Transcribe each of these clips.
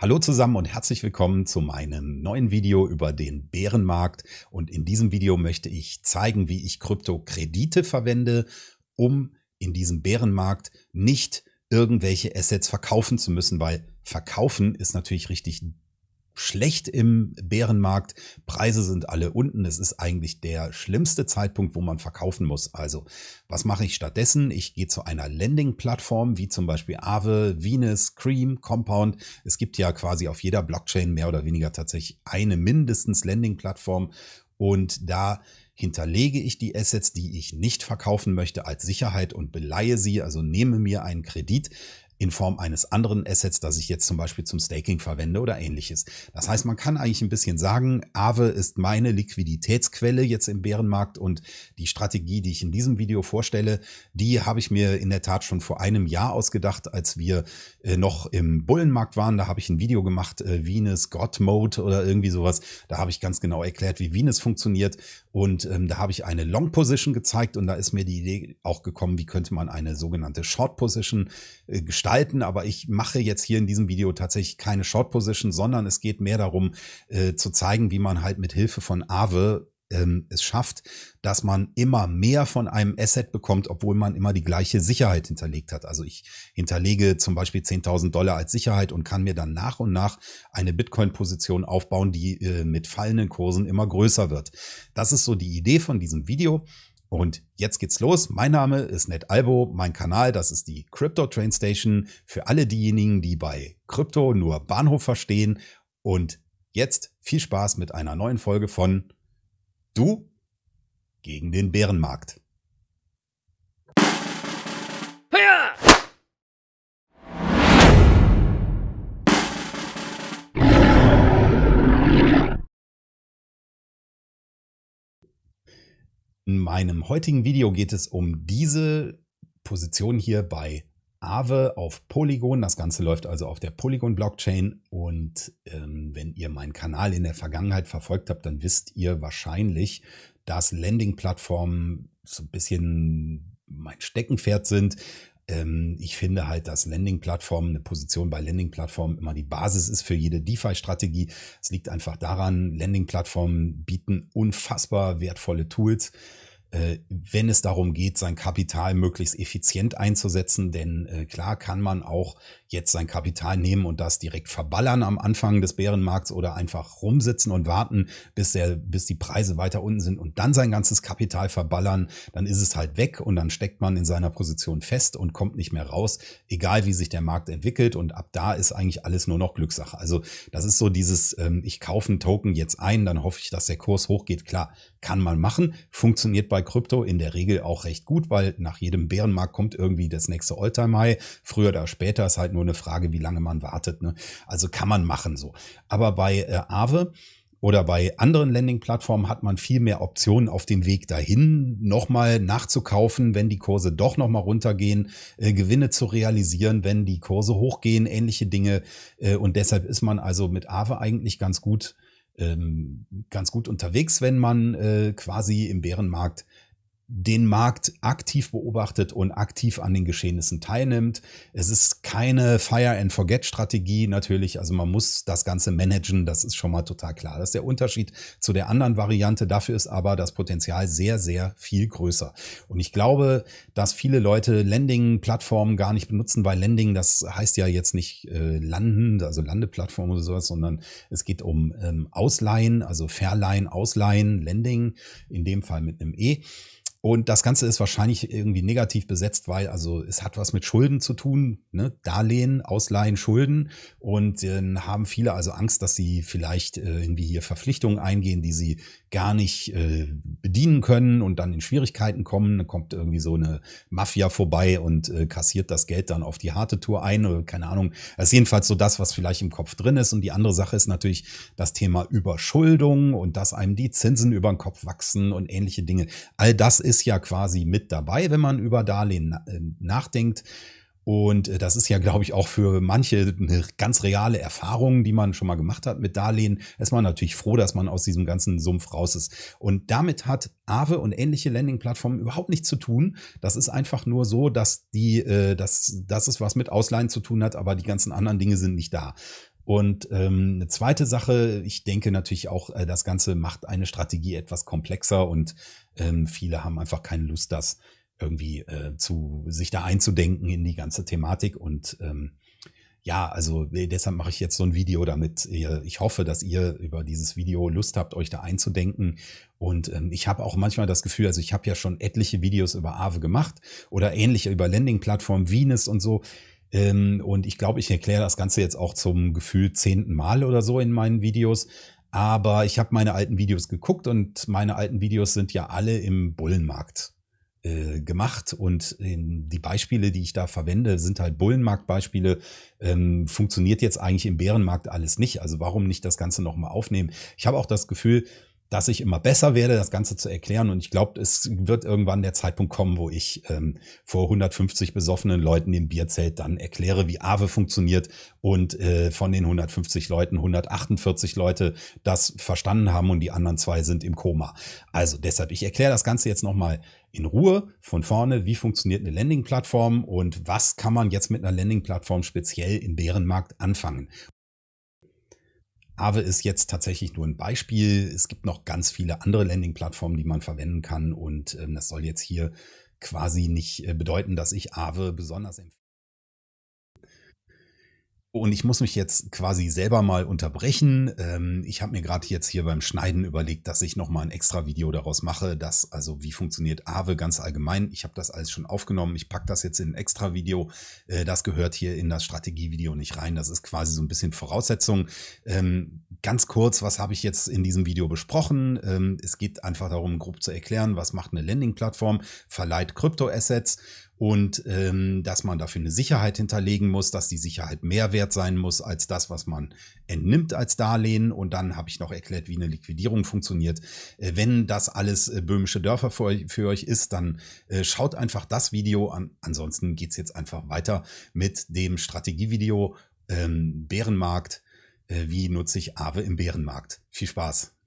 Hallo zusammen und herzlich willkommen zu meinem neuen Video über den Bärenmarkt. Und in diesem Video möchte ich zeigen, wie ich Kryptokredite verwende, um in diesem Bärenmarkt nicht irgendwelche Assets verkaufen zu müssen, weil verkaufen ist natürlich richtig schlecht im Bärenmarkt. Preise sind alle unten. Es ist eigentlich der schlimmste Zeitpunkt, wo man verkaufen muss. Also, was mache ich stattdessen? Ich gehe zu einer Landing-Plattform, wie zum Beispiel Aave, Venus, Cream, Compound. Es gibt ja quasi auf jeder Blockchain mehr oder weniger tatsächlich eine mindestens Landing-Plattform. Und da hinterlege ich die Assets, die ich nicht verkaufen möchte, als Sicherheit und beleihe sie, also nehme mir einen Kredit in Form eines anderen Assets, das ich jetzt zum Beispiel zum Staking verwende oder ähnliches. Das heißt, man kann eigentlich ein bisschen sagen, Aave ist meine Liquiditätsquelle jetzt im Bärenmarkt und die Strategie, die ich in diesem Video vorstelle, die habe ich mir in der Tat schon vor einem Jahr ausgedacht, als wir äh, noch im Bullenmarkt waren. Da habe ich ein Video gemacht, äh, Venus God Mode oder irgendwie sowas. Da habe ich ganz genau erklärt, wie Venus funktioniert und ähm, da habe ich eine Long Position gezeigt und da ist mir die Idee auch gekommen, wie könnte man eine sogenannte Short Position äh, gestalten. Aber ich mache jetzt hier in diesem Video tatsächlich keine Short Position, sondern es geht mehr darum äh, zu zeigen, wie man halt mit Hilfe von Aave ähm, es schafft, dass man immer mehr von einem Asset bekommt, obwohl man immer die gleiche Sicherheit hinterlegt hat. Also ich hinterlege zum Beispiel 10.000 Dollar als Sicherheit und kann mir dann nach und nach eine Bitcoin-Position aufbauen, die äh, mit fallenden Kursen immer größer wird. Das ist so die Idee von diesem Video. Und jetzt geht's los. Mein Name ist Ned Albo, mein Kanal, das ist die Crypto Train Station für alle diejenigen, die bei Krypto nur Bahnhof verstehen. Und jetzt viel Spaß mit einer neuen Folge von Du gegen den Bärenmarkt. In meinem heutigen Video geht es um diese Position hier bei Aave auf Polygon. Das Ganze läuft also auf der Polygon-Blockchain. Und ähm, wenn ihr meinen Kanal in der Vergangenheit verfolgt habt, dann wisst ihr wahrscheinlich, dass Landing-Plattformen so ein bisschen mein Steckenpferd sind. Ähm, ich finde halt, dass Landing-Plattformen, eine Position bei Landing-Plattformen immer die Basis ist für jede DeFi-Strategie. Es liegt einfach daran, Landing-Plattformen bieten unfassbar wertvolle Tools wenn es darum geht, sein Kapital möglichst effizient einzusetzen. Denn äh, klar kann man auch jetzt sein Kapital nehmen und das direkt verballern am Anfang des Bärenmarkts oder einfach rumsitzen und warten, bis, der, bis die Preise weiter unten sind und dann sein ganzes Kapital verballern. Dann ist es halt weg und dann steckt man in seiner Position fest und kommt nicht mehr raus, egal wie sich der Markt entwickelt. Und ab da ist eigentlich alles nur noch Glückssache. Also das ist so dieses, ähm, ich kaufe einen Token jetzt ein, dann hoffe ich, dass der Kurs hochgeht. Klar, kann man machen, funktioniert bei Krypto in der Regel auch recht gut, weil nach jedem Bärenmarkt kommt irgendwie das nächste Alltime High. Früher oder später ist halt nur eine Frage, wie lange man wartet. Ne? Also kann man machen so. Aber bei äh, Aave oder bei anderen Landing-Plattformen hat man viel mehr Optionen auf dem Weg dahin, nochmal nachzukaufen, wenn die Kurse doch nochmal runtergehen, äh, Gewinne zu realisieren, wenn die Kurse hochgehen, ähnliche Dinge. Äh, und deshalb ist man also mit Aave eigentlich ganz gut ähm, ganz gut unterwegs, wenn man äh, quasi im Bärenmarkt den Markt aktiv beobachtet und aktiv an den Geschehnissen teilnimmt. Es ist keine Fire-and-Forget-Strategie natürlich, also man muss das Ganze managen, das ist schon mal total klar. Das ist der Unterschied zu der anderen Variante. Dafür ist aber das Potenzial sehr, sehr viel größer. Und ich glaube, dass viele Leute Landing-Plattformen gar nicht benutzen, weil Landing, das heißt ja jetzt nicht äh, landen, also Landeplattform oder sowas, sondern es geht um ähm, Ausleihen, also Verleihen, Ausleihen, Landing, in dem Fall mit einem E. Und das Ganze ist wahrscheinlich irgendwie negativ besetzt, weil also es hat was mit Schulden zu tun, ne? Darlehen, Ausleihen, Schulden. Und dann haben viele also Angst, dass sie vielleicht äh, irgendwie hier Verpflichtungen eingehen, die sie gar nicht äh, bedienen können und dann in Schwierigkeiten kommen. Dann kommt irgendwie so eine Mafia vorbei und äh, kassiert das Geld dann auf die harte Tour ein oder keine Ahnung. Das ist jedenfalls so das, was vielleicht im Kopf drin ist. Und die andere Sache ist natürlich das Thema Überschuldung und dass einem die Zinsen über den Kopf wachsen und ähnliche Dinge. All das ist ja quasi mit dabei, wenn man über Darlehen äh, nachdenkt. Und äh, das ist ja, glaube ich, auch für manche eine ganz reale Erfahrung, die man schon mal gemacht hat mit Darlehen. Ist man natürlich froh, dass man aus diesem ganzen Sumpf raus ist. Und damit hat Aave und ähnliche Landing-Plattformen überhaupt nichts zu tun. Das ist einfach nur so, dass die, äh, dass, dass es was mit Ausleihen zu tun hat, aber die ganzen anderen Dinge sind nicht da. Und ähm, eine zweite Sache, ich denke natürlich auch, äh, das Ganze macht eine Strategie etwas komplexer und ähm, viele haben einfach keine Lust, das irgendwie äh, zu sich da einzudenken in die ganze Thematik. Und ähm, ja, also äh, deshalb mache ich jetzt so ein Video, damit ihr, ich hoffe, dass ihr über dieses Video Lust habt, euch da einzudenken. Und ähm, ich habe auch manchmal das Gefühl, also ich habe ja schon etliche Videos über Aave gemacht oder ähnliche über Landing-Plattformen, Venus und so. Ähm, und ich glaube, ich erkläre das Ganze jetzt auch zum Gefühl zehnten Mal oder so in meinen Videos. Aber ich habe meine alten Videos geguckt und meine alten Videos sind ja alle im Bullenmarkt äh, gemacht und in, die Beispiele, die ich da verwende, sind halt Bullenmarktbeispiele. Ähm, funktioniert jetzt eigentlich im Bärenmarkt alles nicht. Also warum nicht das Ganze nochmal aufnehmen? Ich habe auch das Gefühl, dass ich immer besser werde, das Ganze zu erklären. Und ich glaube, es wird irgendwann der Zeitpunkt kommen, wo ich ähm, vor 150 besoffenen Leuten im Bierzelt dann erkläre, wie Aave funktioniert und äh, von den 150 Leuten 148 Leute das verstanden haben und die anderen zwei sind im Koma. Also deshalb, ich erkläre das Ganze jetzt nochmal in Ruhe von vorne, wie funktioniert eine Landing-Plattform und was kann man jetzt mit einer Landing-Plattform speziell im Bärenmarkt anfangen. Aave ist jetzt tatsächlich nur ein Beispiel. Es gibt noch ganz viele andere Landing-Plattformen, die man verwenden kann. Und ähm, das soll jetzt hier quasi nicht äh, bedeuten, dass ich Aave besonders empfehle. Und ich muss mich jetzt quasi selber mal unterbrechen. Ähm, ich habe mir gerade jetzt hier beim Schneiden überlegt, dass ich noch mal ein extra Video daraus mache, das also wie funktioniert Aave ganz allgemein. Ich habe das alles schon aufgenommen. Ich packe das jetzt in ein extra Video. Äh, das gehört hier in das Strategievideo nicht rein. Das ist quasi so ein bisschen Voraussetzung. Ähm, ganz kurz, was habe ich jetzt in diesem Video besprochen? Ähm, es geht einfach darum, grob zu erklären, was macht eine Landing-Plattform, verleiht Kryptoassets und ähm, dass man dafür eine Sicherheit hinterlegen muss, dass die Sicherheit mehr wert sein muss als das, was man entnimmt als Darlehen. Und dann habe ich noch erklärt, wie eine Liquidierung funktioniert. Äh, wenn das alles äh, böhmische Dörfer für euch, für euch ist, dann äh, schaut einfach das Video an. Ansonsten geht's jetzt einfach weiter mit dem Strategievideo ähm, Bärenmarkt. Äh, wie nutze ich Aave im Bärenmarkt? Viel Spaß!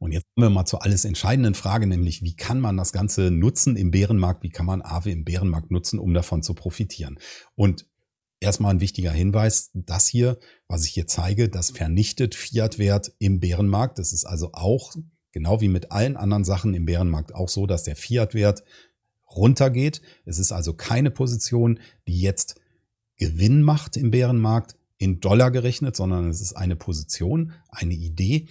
Und jetzt kommen wir mal zur alles entscheidenden Frage, nämlich wie kann man das Ganze nutzen im Bärenmarkt? Wie kann man Aave im Bärenmarkt nutzen, um davon zu profitieren? Und erstmal ein wichtiger Hinweis, das hier, was ich hier zeige, das vernichtet Fiat-Wert im Bärenmarkt. Das ist also auch, genau wie mit allen anderen Sachen im Bärenmarkt, auch so, dass der Fiat-Wert runtergeht. Es ist also keine Position, die jetzt Gewinn macht im Bärenmarkt in Dollar gerechnet, sondern es ist eine Position, eine Idee,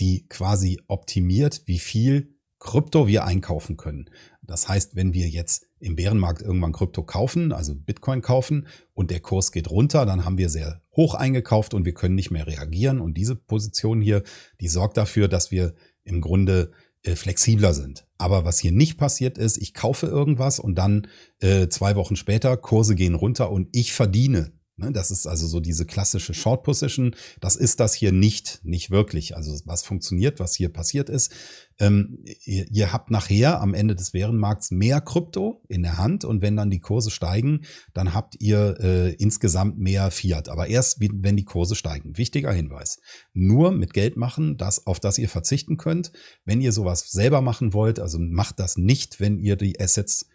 die quasi optimiert, wie viel Krypto wir einkaufen können. Das heißt, wenn wir jetzt im Bärenmarkt irgendwann Krypto kaufen, also Bitcoin kaufen und der Kurs geht runter, dann haben wir sehr hoch eingekauft und wir können nicht mehr reagieren. Und diese Position hier, die sorgt dafür, dass wir im Grunde äh, flexibler sind. Aber was hier nicht passiert ist, ich kaufe irgendwas und dann äh, zwei Wochen später, Kurse gehen runter und ich verdiene Ne, das ist also so diese klassische Short Position. Das ist das hier nicht, nicht wirklich. Also was funktioniert, was hier passiert ist. Ähm, ihr, ihr, habt nachher am Ende des Bärenmarkts mehr Krypto in der Hand und wenn dann die Kurse steigen, dann habt ihr äh, insgesamt mehr Fiat. Aber erst, wenn die Kurse steigen. Wichtiger Hinweis. Nur mit Geld machen, das, auf das ihr verzichten könnt. Wenn ihr sowas selber machen wollt, also macht das nicht, wenn ihr die Assets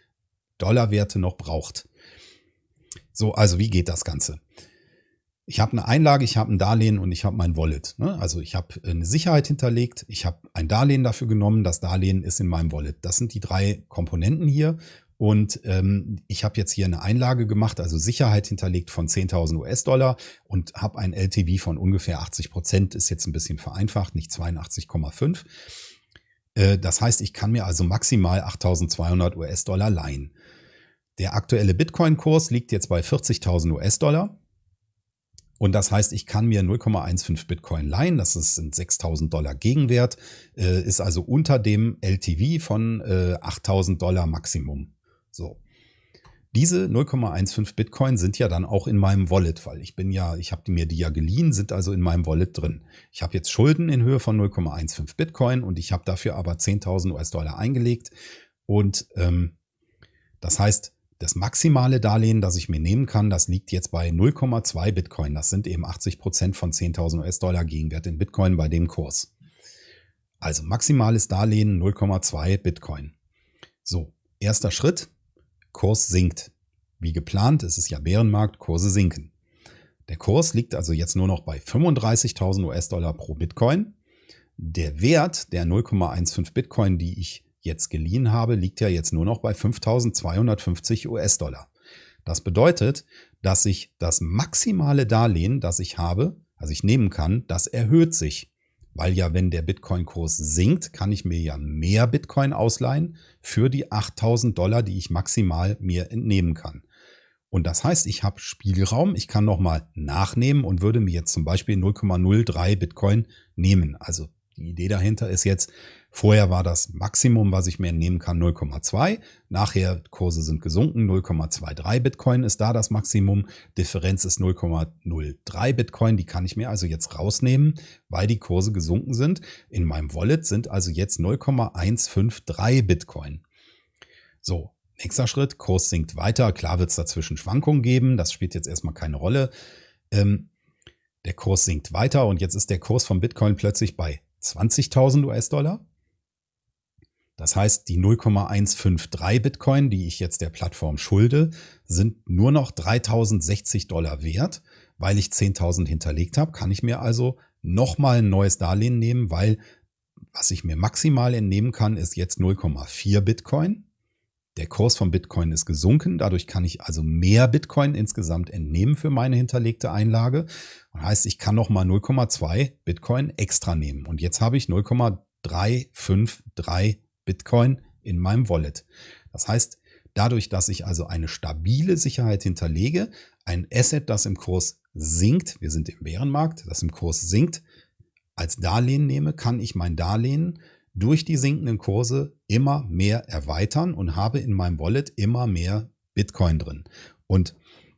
Dollarwerte noch braucht. So, also wie geht das Ganze? Ich habe eine Einlage, ich habe ein Darlehen und ich habe mein Wallet. Ne? Also ich habe eine Sicherheit hinterlegt, ich habe ein Darlehen dafür genommen, das Darlehen ist in meinem Wallet. Das sind die drei Komponenten hier. Und ähm, ich habe jetzt hier eine Einlage gemacht, also Sicherheit hinterlegt von 10.000 US-Dollar und habe ein LTV von ungefähr 80 Prozent, ist jetzt ein bisschen vereinfacht, nicht 82,5. Äh, das heißt, ich kann mir also maximal 8.200 US-Dollar leihen. Der aktuelle Bitcoin-Kurs liegt jetzt bei 40.000 US-Dollar. Und das heißt, ich kann mir 0,15 Bitcoin leihen. Das ist 6.000 Dollar Gegenwert, äh, ist also unter dem LTV von äh, 8.000 Dollar Maximum. So. Diese 0,15 Bitcoin sind ja dann auch in meinem Wallet, weil ich bin ja, ich habe mir die ja geliehen, sind also in meinem Wallet drin. Ich habe jetzt Schulden in Höhe von 0,15 Bitcoin und ich habe dafür aber 10.000 US-Dollar eingelegt. Und ähm, das heißt, das maximale Darlehen, das ich mir nehmen kann, das liegt jetzt bei 0,2 Bitcoin. Das sind eben 80 Prozent von 10.000 US-Dollar Gegenwert in Bitcoin bei dem Kurs. Also maximales Darlehen 0,2 Bitcoin. So, erster Schritt, Kurs sinkt. Wie geplant, es ist ja Bärenmarkt, Kurse sinken. Der Kurs liegt also jetzt nur noch bei 35.000 US-Dollar pro Bitcoin. Der Wert der 0,15 Bitcoin, die ich jetzt geliehen habe, liegt ja jetzt nur noch bei 5.250 US-Dollar. Das bedeutet, dass sich das maximale Darlehen, das ich habe, also ich nehmen kann, das erhöht sich. Weil ja, wenn der Bitcoin-Kurs sinkt, kann ich mir ja mehr Bitcoin ausleihen für die 8000 Dollar, die ich maximal mir entnehmen kann. Und das heißt, ich habe Spielraum, ich kann nochmal nachnehmen und würde mir jetzt zum Beispiel 0,03 Bitcoin nehmen. Also die Idee dahinter ist jetzt, vorher war das Maximum, was ich mir entnehmen kann, 0,2. Nachher Kurse sind gesunken, 0,23 Bitcoin ist da das Maximum. Differenz ist 0,03 Bitcoin, die kann ich mir also jetzt rausnehmen, weil die Kurse gesunken sind. In meinem Wallet sind also jetzt 0,153 Bitcoin. So, nächster Schritt, Kurs sinkt weiter. Klar wird es dazwischen Schwankungen geben, das spielt jetzt erstmal keine Rolle. Ähm, der Kurs sinkt weiter und jetzt ist der Kurs von Bitcoin plötzlich bei 20.000 US-Dollar. Das heißt, die 0,153 Bitcoin, die ich jetzt der Plattform schulde, sind nur noch 3060 Dollar wert. Weil ich 10.000 hinterlegt habe, kann ich mir also nochmal ein neues Darlehen nehmen, weil was ich mir maximal entnehmen kann, ist jetzt 0,4 Bitcoin. Der Kurs von Bitcoin ist gesunken, dadurch kann ich also mehr Bitcoin insgesamt entnehmen für meine hinterlegte Einlage. Das heißt, ich kann nochmal 0,2 Bitcoin extra nehmen. Und jetzt habe ich 0,353 Bitcoin in meinem Wallet. Das heißt, dadurch, dass ich also eine stabile Sicherheit hinterlege, ein Asset, das im Kurs sinkt, wir sind im Bärenmarkt, das im Kurs sinkt, als Darlehen nehme, kann ich mein Darlehen durch die sinkenden Kurse immer mehr erweitern und habe in meinem Wallet immer mehr Bitcoin drin. Und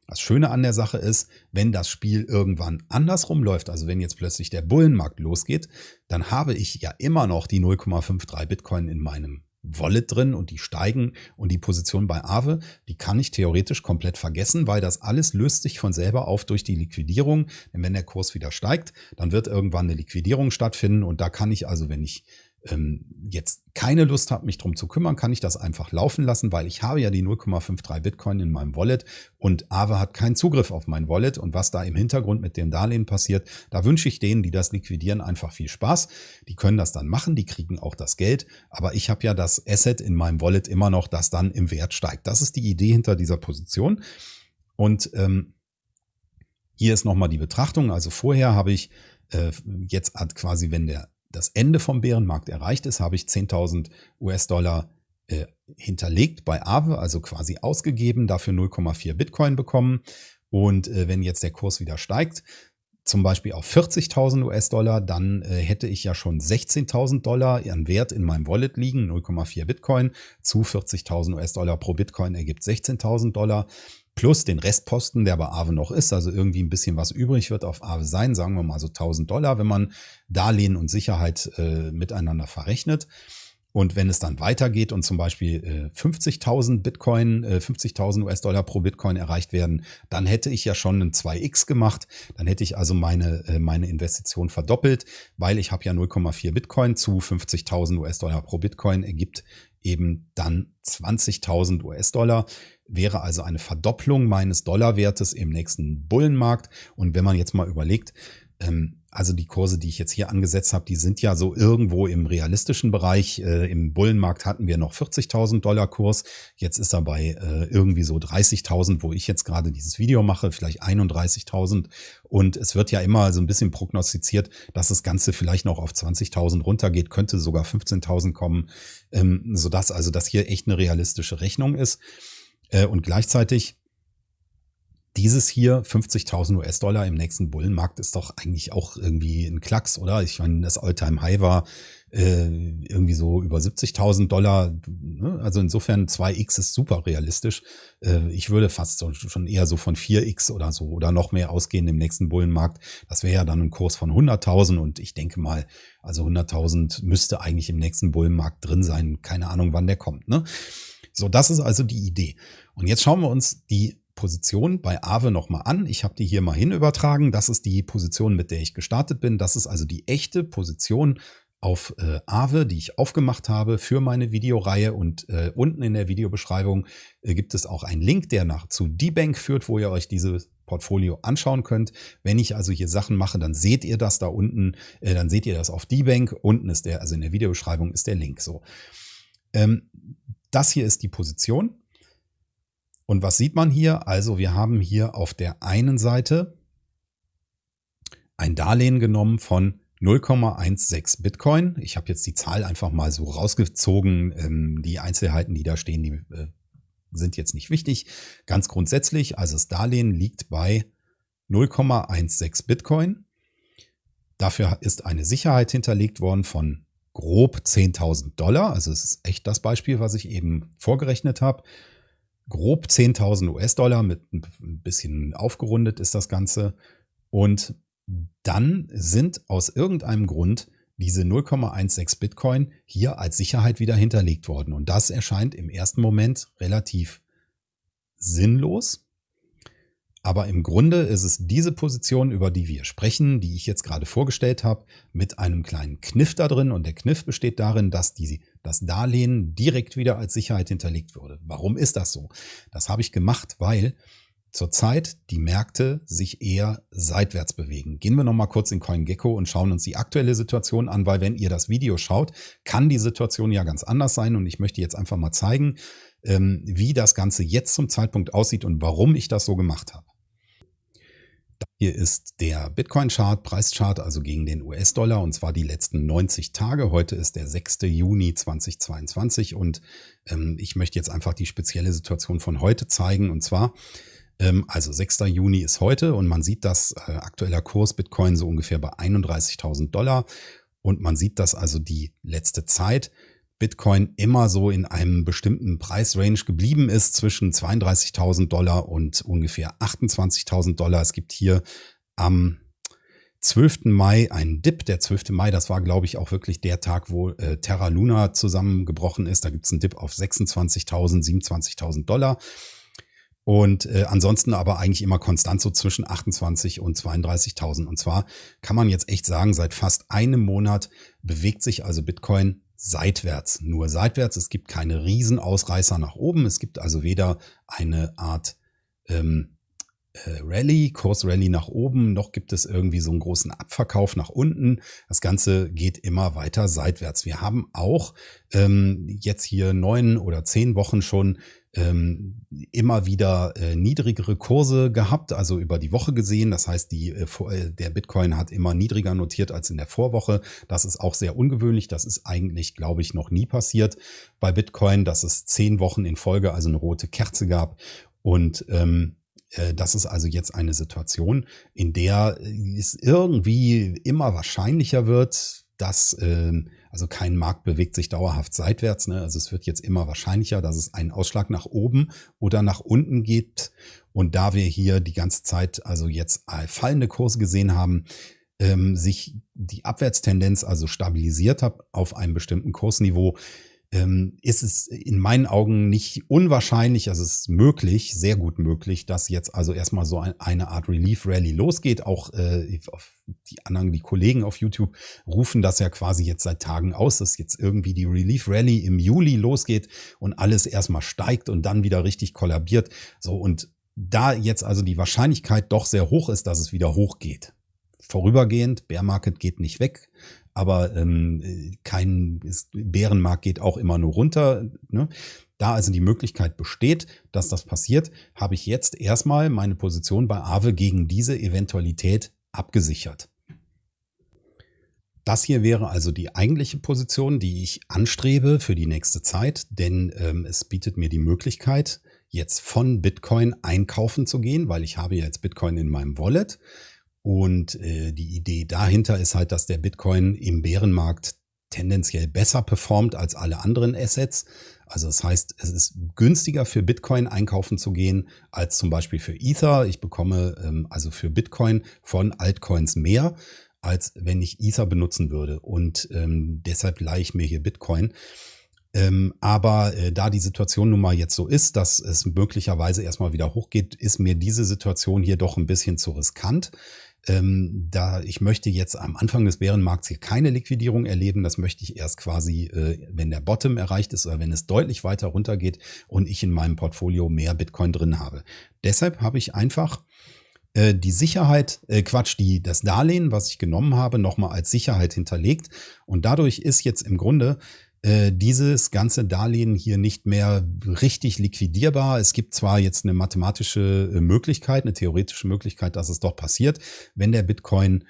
das Schöne an der Sache ist, wenn das Spiel irgendwann andersrum läuft, also wenn jetzt plötzlich der Bullenmarkt losgeht, dann habe ich ja immer noch die 0,53 Bitcoin in meinem Wallet drin und die steigen und die Position bei Aave, die kann ich theoretisch komplett vergessen, weil das alles löst sich von selber auf durch die Liquidierung. Denn wenn der Kurs wieder steigt, dann wird irgendwann eine Liquidierung stattfinden und da kann ich also, wenn ich jetzt keine Lust habe, mich drum zu kümmern, kann ich das einfach laufen lassen, weil ich habe ja die 0,53 Bitcoin in meinem Wallet und Aave hat keinen Zugriff auf mein Wallet und was da im Hintergrund mit dem Darlehen passiert, da wünsche ich denen, die das liquidieren, einfach viel Spaß. Die können das dann machen, die kriegen auch das Geld, aber ich habe ja das Asset in meinem Wallet immer noch, das dann im Wert steigt. Das ist die Idee hinter dieser Position und ähm, hier ist nochmal die Betrachtung. Also vorher habe ich äh, jetzt quasi, wenn der das Ende vom Bärenmarkt erreicht ist, habe ich 10.000 US-Dollar äh, hinterlegt bei Aave, also quasi ausgegeben, dafür 0,4 Bitcoin bekommen. Und äh, wenn jetzt der Kurs wieder steigt, zum Beispiel auf 40.000 US-Dollar, dann äh, hätte ich ja schon 16.000 Dollar an Wert in meinem Wallet liegen, 0,4 Bitcoin zu 40.000 US-Dollar pro Bitcoin ergibt 16.000 Dollar plus den Restposten, der bei Aave noch ist, also irgendwie ein bisschen was übrig wird auf Aave sein, sagen wir mal so 1000 Dollar, wenn man Darlehen und Sicherheit äh, miteinander verrechnet. Und wenn es dann weitergeht und zum Beispiel äh, 50.000 Bitcoin, äh, 50.000 US-Dollar pro Bitcoin erreicht werden, dann hätte ich ja schon ein 2x gemacht. Dann hätte ich also meine, äh, meine Investition verdoppelt, weil ich habe ja 0,4 Bitcoin zu 50.000 US-Dollar pro Bitcoin ergibt eben dann 20.000 US-Dollar. Wäre also eine Verdopplung meines Dollarwertes im nächsten Bullenmarkt. Und wenn man jetzt mal überlegt, ähm, also die Kurse, die ich jetzt hier angesetzt habe, die sind ja so irgendwo im realistischen Bereich. Äh, Im Bullenmarkt hatten wir noch 40.000 Dollar Kurs. Jetzt ist er bei äh, irgendwie so 30.000, wo ich jetzt gerade dieses Video mache, vielleicht 31.000. Und es wird ja immer so ein bisschen prognostiziert, dass das Ganze vielleicht noch auf 20.000 runtergeht, könnte sogar 15.000 kommen, ähm, sodass also das hier echt eine realistische Rechnung ist. Äh, und gleichzeitig dieses hier 50.000 US-Dollar im nächsten Bullenmarkt ist doch eigentlich auch irgendwie ein Klacks, oder? Ich meine, das Alltime high war äh, irgendwie so über 70.000 Dollar. Ne? Also insofern 2x ist super realistisch. Äh, ich würde fast so, schon eher so von 4x oder so oder noch mehr ausgehen im nächsten Bullenmarkt. Das wäre ja dann ein Kurs von 100.000 und ich denke mal, also 100.000 müsste eigentlich im nächsten Bullenmarkt drin sein. Keine Ahnung, wann der kommt. Ne? So, das ist also die Idee. Und jetzt schauen wir uns die Position bei Aave nochmal an. Ich habe die hier mal hin übertragen. Das ist die Position, mit der ich gestartet bin. Das ist also die echte Position auf äh, Aave, die ich aufgemacht habe für meine Videoreihe. Und äh, unten in der Videobeschreibung äh, gibt es auch einen Link, der nach zu D-Bank führt, wo ihr euch diese Portfolio anschauen könnt. Wenn ich also hier Sachen mache, dann seht ihr das da unten, äh, dann seht ihr das auf die Bank. Unten ist der, also in der Videobeschreibung ist der Link so. Ähm, das hier ist die Position. Und was sieht man hier? Also wir haben hier auf der einen Seite ein Darlehen genommen von 0,16 Bitcoin. Ich habe jetzt die Zahl einfach mal so rausgezogen. Ähm, die Einzelheiten, die da stehen, die äh, sind jetzt nicht wichtig. Ganz grundsätzlich, also das Darlehen liegt bei 0,16 Bitcoin. Dafür ist eine Sicherheit hinterlegt worden von grob 10.000 Dollar. Also es ist echt das Beispiel, was ich eben vorgerechnet habe. Grob 10.000 US-Dollar mit ein bisschen aufgerundet ist das Ganze. Und dann sind aus irgendeinem Grund diese 0,16 Bitcoin hier als Sicherheit wieder hinterlegt worden. Und das erscheint im ersten Moment relativ sinnlos. Aber im Grunde ist es diese Position, über die wir sprechen, die ich jetzt gerade vorgestellt habe, mit einem kleinen Kniff da drin. Und der Kniff besteht darin, dass die, das Darlehen direkt wieder als Sicherheit hinterlegt wurde. Warum ist das so? Das habe ich gemacht, weil zurzeit die Märkte sich eher seitwärts bewegen. Gehen wir noch mal kurz in CoinGecko und schauen uns die aktuelle Situation an, weil wenn ihr das Video schaut, kann die Situation ja ganz anders sein und ich möchte jetzt einfach mal zeigen, ähm, wie das Ganze jetzt zum Zeitpunkt aussieht und warum ich das so gemacht habe. Hier ist der Bitcoin-Chart, Preischart, also gegen den US-Dollar, und zwar die letzten 90 Tage. Heute ist der 6. Juni 2022 und ähm, ich möchte jetzt einfach die spezielle Situation von heute zeigen. Und zwar ähm, also 6. Juni ist heute und man sieht, dass äh, aktueller Kurs Bitcoin so ungefähr bei 31.000 Dollar und man sieht, dass also die letzte Zeit Bitcoin immer so in einem bestimmten Preisrange geblieben ist zwischen 32.000 Dollar und ungefähr 28.000 Dollar. Es gibt hier am 12. Mai einen Dip. Der 12. Mai, das war, glaube ich, auch wirklich der Tag, wo äh, Terra Luna zusammengebrochen ist. Da gibt es einen Dip auf 26.000, 27.000 Dollar. Und äh, ansonsten aber eigentlich immer konstant so zwischen 28 und 32.000. Und zwar kann man jetzt echt sagen, seit fast einem Monat bewegt sich also Bitcoin seitwärts, nur seitwärts. Es gibt keine Riesenausreißer nach oben. Es gibt also weder eine Art ähm, äh, Rallye, Kursrallye nach oben, noch gibt es irgendwie so einen großen Abverkauf nach unten. Das Ganze geht immer weiter seitwärts. Wir haben auch ähm, jetzt hier neun oder zehn Wochen schon ähm, immer wieder äh, niedrigere Kurse gehabt, also über die Woche gesehen. Das heißt, die, äh, äh, der Bitcoin hat immer niedriger notiert als in der Vorwoche. Das ist auch sehr ungewöhnlich. Das ist eigentlich, glaube ich, noch nie passiert bei Bitcoin, dass es zehn Wochen in Folge also eine rote Kerze gab. Und ähm, äh, das ist also jetzt eine Situation, in der es irgendwie immer wahrscheinlicher wird, dass ähm, also kein Markt bewegt sich dauerhaft seitwärts. Ne? Also es wird jetzt immer wahrscheinlicher, dass es einen Ausschlag nach oben oder nach unten gibt. Und da wir hier die ganze Zeit also jetzt fallende Kurse gesehen haben, ähm, sich die Abwärtstendenz also stabilisiert hat auf einem bestimmten Kursniveau, ähm, ist es in meinen Augen nicht unwahrscheinlich, also es ist möglich, sehr gut möglich, dass jetzt also erstmal so ein, eine Art Relief Rally losgeht. Auch äh, die anderen, die Kollegen auf YouTube rufen das ja quasi jetzt seit Tagen aus, dass jetzt irgendwie die Relief Rally im Juli losgeht und alles erstmal steigt und dann wieder richtig kollabiert. So und da jetzt also die Wahrscheinlichkeit doch sehr hoch ist, dass es wieder hochgeht. Vorübergehend, Bear Market geht nicht weg, aber ähm, kein ist, Bärenmarkt geht auch immer nur runter. Ne? Da also die Möglichkeit besteht, dass das passiert, habe ich jetzt erstmal meine Position bei Aave gegen diese Eventualität abgesichert. Das hier wäre also die eigentliche Position, die ich anstrebe für die nächste Zeit, denn ähm, es bietet mir die Möglichkeit, jetzt von Bitcoin einkaufen zu gehen, weil ich habe jetzt Bitcoin in meinem Wallet. Und äh, die Idee dahinter ist halt, dass der Bitcoin im Bärenmarkt tendenziell besser performt als alle anderen Assets. Also das heißt, es ist günstiger für Bitcoin einkaufen zu gehen als zum Beispiel für Ether. Ich bekomme ähm, also für Bitcoin von Altcoins mehr, als wenn ich Ether benutzen würde. Und ähm, deshalb leihe ich mir hier Bitcoin. Ähm, aber äh, da die Situation nun mal jetzt so ist, dass es möglicherweise erstmal wieder hochgeht, ist mir diese Situation hier doch ein bisschen zu riskant. Ähm, da ich möchte jetzt am Anfang des Bärenmarkts hier keine Liquidierung erleben. Das möchte ich erst quasi, äh, wenn der Bottom erreicht ist oder wenn es deutlich weiter runtergeht und ich in meinem Portfolio mehr Bitcoin drin habe. Deshalb habe ich einfach äh, die Sicherheit, äh, Quatsch, die, das Darlehen, was ich genommen habe, nochmal als Sicherheit hinterlegt. Und dadurch ist jetzt im Grunde äh, dieses ganze Darlehen hier nicht mehr richtig liquidierbar. Es gibt zwar jetzt eine mathematische äh, Möglichkeit, eine theoretische Möglichkeit, dass es doch passiert, wenn der Bitcoin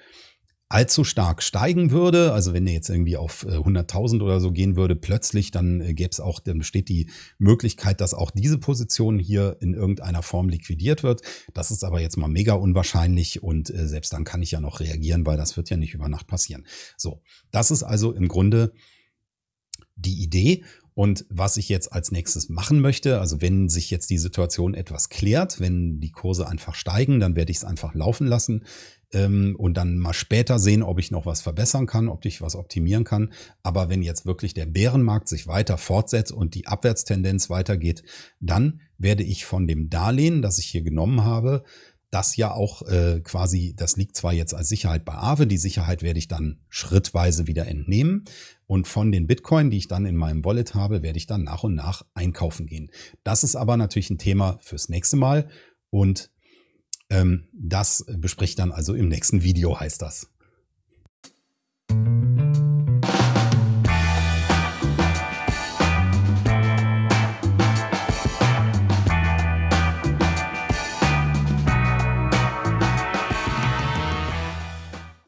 allzu stark steigen würde, also wenn der jetzt irgendwie auf 100.000 äh, oder so gehen würde, plötzlich, dann gäbe es auch, dann besteht die Möglichkeit, dass auch diese Position hier in irgendeiner Form liquidiert wird. Das ist aber jetzt mal mega unwahrscheinlich und selbst dann kann ich ja noch reagieren, weil das wird ja nicht über Nacht passieren. So, das ist also im Grunde die Idee. Und was ich jetzt als nächstes machen möchte, also wenn sich jetzt die Situation etwas klärt, wenn die Kurse einfach steigen, dann werde ich es einfach laufen lassen ähm, und dann mal später sehen, ob ich noch was verbessern kann, ob ich was optimieren kann. Aber wenn jetzt wirklich der Bärenmarkt sich weiter fortsetzt und die Abwärtstendenz weitergeht, dann werde ich von dem Darlehen, das ich hier genommen habe, das ja auch äh, quasi, das liegt zwar jetzt als Sicherheit bei Aave, die Sicherheit werde ich dann schrittweise wieder entnehmen und von den Bitcoin, die ich dann in meinem Wallet habe, werde ich dann nach und nach einkaufen gehen. Das ist aber natürlich ein Thema fürs nächste Mal. Und ähm, das bespreche ich dann also im nächsten Video, heißt das.